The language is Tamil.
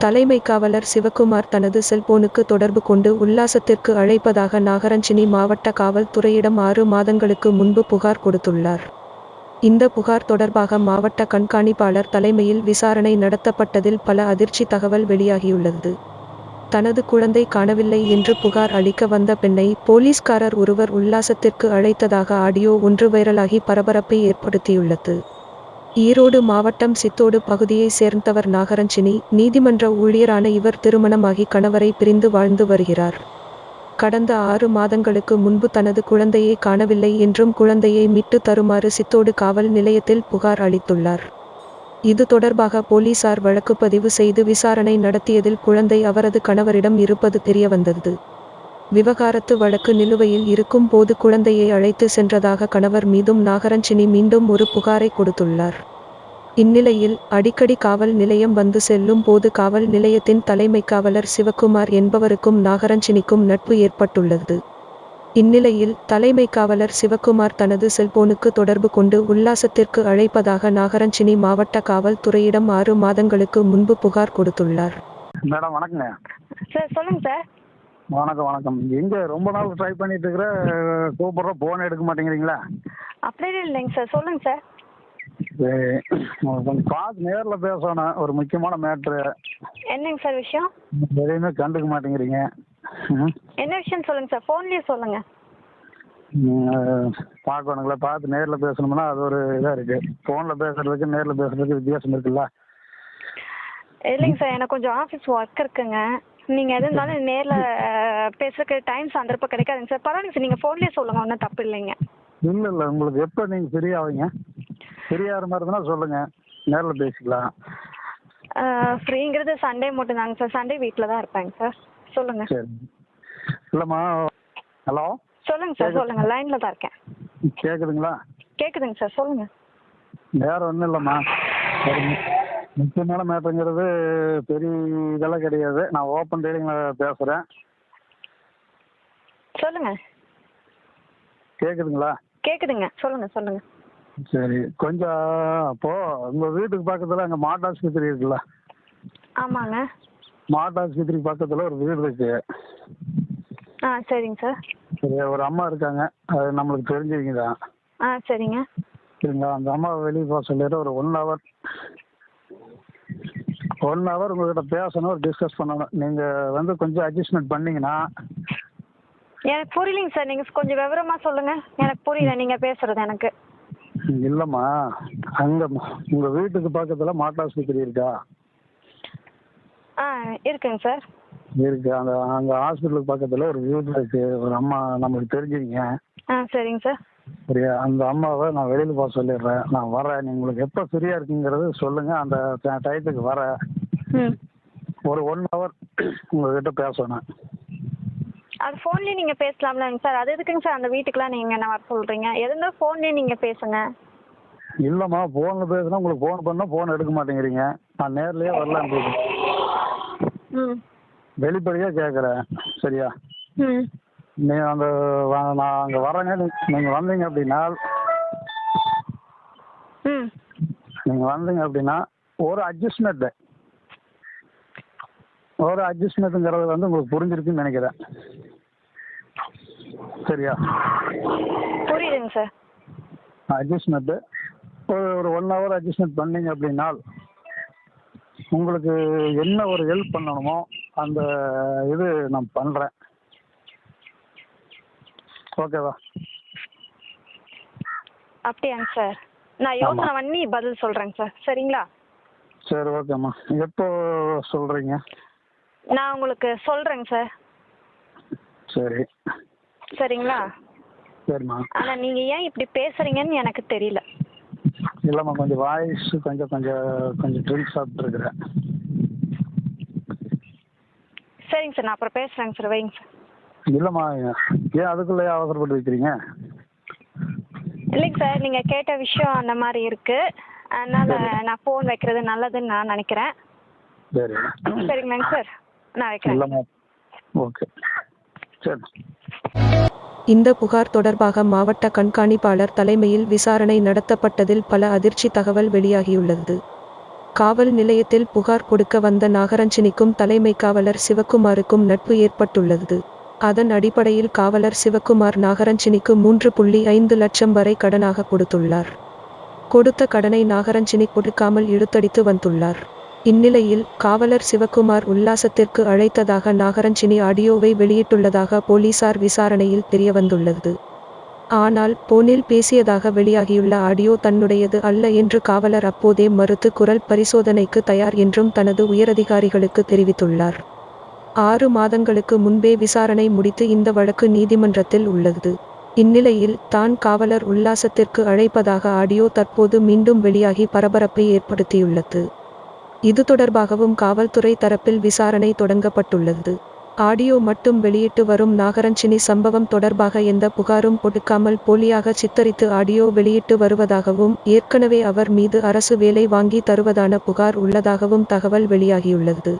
தலைமை காவலர் சிவக்குமார் தனது செல்போனுக்கு தொடர்பு கொண்டு உல்லாசத்திற்கு அழைப்பதாக நாகரஞ்சினி மாவட்ட காவல்துறையிடம் ஆறு மாதங்களுக்கு முன்பு புகார் கொடுத்துள்ளார். இந்த புகார் தொடர்பாக மாவட்ட கண்காணிப்பாளர் தலைமையில் விசாரணை நடத்தப்பட்டதில் பல அதிர்ச்சி தகவல் வெளியாகியுள்ளது. தனது குழந்தை காணவில்லை என்று புகார் அளிக்க வந்த பெண்ணை போலீஸ்காரர் ஒருவர் உல்லாசத்திற்கு அழைத்ததாக ஆடியோ ஒன்று வைரலாகி பரபரப்பை ஏற்படுத்தியுள்ளது. ஈரோடு மாவட்டம் சித்தோடு பகுதியை சேர்ந்தவர் நாகரஞ்சினி நீதிமன்ற ஊழியரான இவர் திருமணமாகி கணவரை பிரிந்து வாழ்ந்து வருகிறார். கடந்த ஆறு மாதங்களுக்கு முன்பு தனது குழந்தையை காணவில்லை என்றும் குழந்தையை மீட்டு தருமாறு சித்தோடு காவல் நிலையத்தில் புகார் அளித்துள்ளார். இது தொடர்பாக போலீசார் வழக்கு பதிவு செய்து விசாரணை நடத்தியதில் குழந்தை அவரது கணவரிடம் இருப்பது தெரியவந்தது. விவகாரத்து வழக்கு நிலுவையில் இருக்கும் போது குழந்தையை அழைத்து சென்றதாக கணவர் மீதும் நாகரஞ்சினி மீண்டும் ஒரு புகாரை கொடுத்துள்ளார். இந்நிலையில் அடிக்கடி காவல் நிலையம் வந்து செல்லும் போது காவல் நிலையத்தின் தலைமை காவலர் சிவக்குமார் என்பவருக்கும் நாகரஞ்சினிக்கும் நட்பு ஏற்பட்டுள்ளது. இந்நிலையில் தலைமை காவலர் சிவக்குமார் தனது செல்போனுக்கு தொடர்பு கொண்டு உல்லாசத்திற்கு அழைப்பதாக நாகரஞ்சினி மாவட்ட காவல்துறையிடம் ஆறு மாதங்களுக்கு முன்பு புகார் கொடுத்துள்ளார். மேடம் வணக்கங்க. சார் சொல்லுங்க சார். வணக்கம் வணக்கம். எங்க ரொம்ப நாள் ட்ரை பண்ணிட்டு இருக்கிற கூப்பிட்றோம் ஃபோன் எடுக்க மாட்டேங்கிறீங்களா? அப்படியே இல்லைங்க சார். சொல்லுங்க சார். சரி கொஞ்சம் பார்த்து நேரில் பேசணும் ஒரு முக்கியமான மேட்ரு என்னங்க சார் விஷயம்? எதையுமே கண்டுக்க மாட்டேங்கிறீங்க. என்ன விஷயம் சொல்லுங்க சார்? ஃபோன்லேயே சொல்லுங்க. பார்க்கணுங்களா? பார்த்து நேரில் பேசணும்னா அது ஒரு இதாக இருக்கு. ஃபோனில் பேசுறதுக்கு நேரில் பேசுறதுக்கு வித்தியாசம் இருக்குல்ல? இல்லைங்க சார் எனக்கு கொஞ்சம் ஆஃபீஸ் ஒர்க் இருக்குங்க. நீங்கள் எது இருந்தாலும் நேரில் பேசுறதுக்கு டைம் சந்தர்ப்பம் கிடைக்காதுங்க சார். பரவாயில்லைங்க சார் நீங்கள் ஃபோன்லேயே சொல்லுங்கள் ஒன்றும் தப்பு இல்லைங்க. இல்லை இல்லை உங்களுக்கு எப்போ நீங்கள் ஃப்ரீ ஆவீங்க? ஃப்ரீ ஆகிற மாதிரி இருந்தால் சொல்லுங்கள் நேரில் பேசிக்கலாம். ஃப்ரீங்கிறது சண்டே மட்டும் தாங்க சார். சண்டே வீட்டில் தான் இருப்பேங்க சார். சொல்லுங்கள் சரி. இல்லைம்மா ஹலோ? சொல்லுங்கள் சார் சொல்லுங்கள் லைனில் தான் இருக்கேன். கேட்குதுங்களா கேட்குதுங்க சார் சொல்லுங்கள் வேற ஒன்றும் இல்லைம்மா. ஒரு முக்கியமான மேட்டருங்கிறது பெரிய இதெல்லாம் கிடையாது. நான் ஓப்பன் டீலிங்கில் பேசுகிறேன் சொல்லுங்கள் கேட்குதுங்களா கேட்குதுங்க சொல்லுங்கள் சொல்லுங்கள் சரி கொஞ்சம் அப்போ உங்கள் வீட்டுக்கு பக்கத்தில் அங்கே மாட்டாஸ்பத்திரி இருக்குல்ல? ஆமாங்க. மாட்டாஸ்பத்திரி பக்கத்தில் ஒரு வீடு இருக்கு. ஆ சரிங்க சார். சரி ஒரு அம்மா இருக்காங்க. அது நம்மளுக்கு தெரிஞ்சவங்க தான். ஆ சரிங்க. சரிங்களா அந்த அம்மாவை வெளியே போக சொல்லிட்டு ஒரு ஒன் ஹவர் ஒன் ஹவர் உங்ககிட்ட பேசணும் டிஸ்கஸ் பண்ணணும். நீங்கள் வந்து கொஞ்சம் அட்ஜஸ்ட்மெண்ட் பண்ணீங்கன்னா எனக்கு புரியலைங்க சார். நீங்கள் கொஞ்சம் விவரமாக சொல்லுங்கள் எனக்கு புரியல நீங்கள் பேசுகிறது எனக்கு. இல்லைம்மா அங்கே உங்கள் வீட்டுக்கு பக்கத்தில் மாட்டாஸ்பத்திரி இருக்கா? ஆ இருக்குங்க சார். இருக்கு. அந்த அந்த ஹாஸ்பிட்டலுக்கு பக்கத்தில் ஒரு வீடு இருக்கு. ஒரு அம்மா நமக்கு தெரிஞ்சவங்க ஆ சரிங்க சார். சரியா அந்த அம்மாவை நான் வெளியில் போக சொல்லிடுறேன். நான் வரேன். நீ உங்களுக்கு எப்போ ஃப்ரீயாக இருக்குங்கிறது சொல்லுங்கள் அந்த டயத்துக்கு வரேன். ம். ஒரு ஒன் ஹவர் உங்ககிட்ட பேசணும். அது ஃபோன்லேயே நீங்கள் பேசலாம்லங்க சார் அது எதுக்குங்க சார் அந்த வீட்டுக்குலாம் நீங்கள் என்ன வர சொல்கிறீங்க எது இருந்தாலும் ஃபோன்லேயே நீங்கள் பேசுங்க. இல்லைம்மா ஃபோனில் பேசுனா உங்களுக்கு ஃபோன் பண்ணால் ஃபோன் எடுக்க மாட்டேங்கிறீங்க. நான் நேர்லயே வரலான்னு இருக்கேன் ம். வெளிப்படையாக கேட்குறேன் சரியா? ம். நீ அந்த நான் அங்கே வரேங்க நீங்கள் வந்தீங்க அப்படின்னா ம். நீங்கள் வந்தீங்க அப்படின்னா ஒரு அட்ஜஸ்ட்மெண்ட்டு ஒரு அட்ஜஸ்ட்மெண்ட்டுங்கிறது வந்து உங்களுக்கு புரிஞ்சிருக்குன்னு நினைக்கிறேன். சரியா? புரியுதுங்க சார். அட்ஜஸ்ட்மெண்ட்டு ஒரு ஒரு ஒன் ஹவர் அட்ஜஸ்ட்மெண்ட் பண்ணீங்க அப்படின்னா உங்களுக்கு என்ன ஒரு ஹெல்ப் பண்ணணுமோ அந்த இது நான் பண்ணுறேன் ஓகேவா அப்படியாங்க சார். நான் யோசனை பண்ணி பதில் சொல்கிறேங்க சார். சரிங்களா? சரி ஓகேம்மா எப்போ சொல்கிறீங்க நான் உங்களுக்கு சொல்கிறேங்க சார். சரி. சரிங்களா? சரிம்மா. ஆனால் நீங்கள் ஏன் இப்படி பேசுகிறீங்கன்னு எனக்கு தெரியல. இல்லைம்மா கொஞ்சம் வாய்ஸ் கொஞ்சம் கொஞ்சம் கொஞ்சம் ட்ரிங்க்ஸ் சாப்பிட்ருக்குறேன் சரிங்க சார் நான் அப்புறம் பேசுகிறேங்க சார் வைங்க சார். இல்லைம்மா ஏன் அதுக்குள்ளேயே அவசரப்பட்டு வைக்கிறீங்க? இல்லைங்க சார் நீங்கள் கேட்ட விஷயம் அந்த மாதிரி இருக்குது அதனால் நான் ஃபோன் வைக்கிறது நல்லதுன்னு நான் நினைக்கிறேன். சரி. சரிங்களாங்க சார். நான் வைக்கிறேன். இல்லைம்மா ஓகே சரி. இந்த புகார் தொடர்பாக மாவட்ட கண்காணிப்பாளர் தலைமையில் விசாரணை நடத்தப்பட்டதில் பல அதிர்ச்சி தகவல் வெளியாகியுள்ளது. காவல் நிலையத்தில் புகார் கொடுக்க வந்த நாகரஞ்சினிக்கும் தலைமை காவலர் சிவக்குமாருக்கும் நட்பு ஏற்பட்டுள்ளது. அதன் அடிப்படையில் காவலர் சிவக்குமார் நாகரஞ்சினிக்கு மூன்று புள்ளி ஐந்து லட்சம் வரை கடனாக கொடுத்துள்ளார். கொடுத்த கடனை நாகரஞ்சினி கொடுக்காமல் இழுத்தடித்து வந்துள்ளார். இந்நிலையில் காவலர் சிவக்குமார் உல்லாசத்திற்கு அழைத்ததாக நாகரஞ்சினி ஆடியோவை வெளியிட்டுள்ளதாக போலீசார் விசாரணையில் தெரியவந்துள்ளது. ஆனால் போனில் பேசியதாக வெளியாகியுள்ள ஆடியோ தன்னுடையது அல்ல என்று காவலர் அப்போதே மறுத்து குரல் பரிசோதனைக்கு தயார் என்றும் தனது உயரதிகாரிகளுக்கு தெரிவித்துள்ளார். ஆறு மாதங்களுக்கு முன்பே விசாரணை முடித்து இந்த வழக்கு நீதிமன்றத்தில் உள்ளது. இந்நிலையில் தான் காவலர் உல்லாசத்திற்கு அழைப்பதாக ஆடியோ தற்போது மீண்டும் வெளியாகி பரபரப்பை ஏற்படுத்தியுள்ளது. இது தொடர்பாகவும் காவல்துறை தரப்பில் விசாரணை தொடங்கப்பட்டுள்ளது. ஆடியோ மட்டும் வெளியிட்டு வரும் நாகரஞ்சினி சம்பவம் தொடர்பாக எந்த புகாரும் கொடுக்காமல் போலியாக சித்தரித்து ஆடியோ வெளியிட்டு வருவதாகவும் ஏற்கனவே அவர் மீது அரசு வேலை வாங்கி தருவதான புகார் உள்ளதாகவும் தகவல் வெளியாகியுள்ளது.